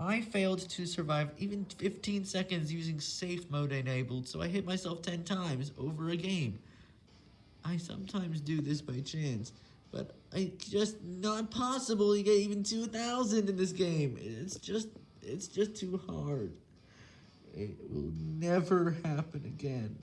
I failed to survive even 15 seconds using safe mode enabled, so I hit myself 10 times over a game. I sometimes do this by chance, but it's just not possible to get even 2,000 in this game. It's just, it's just too hard. It will never happen again.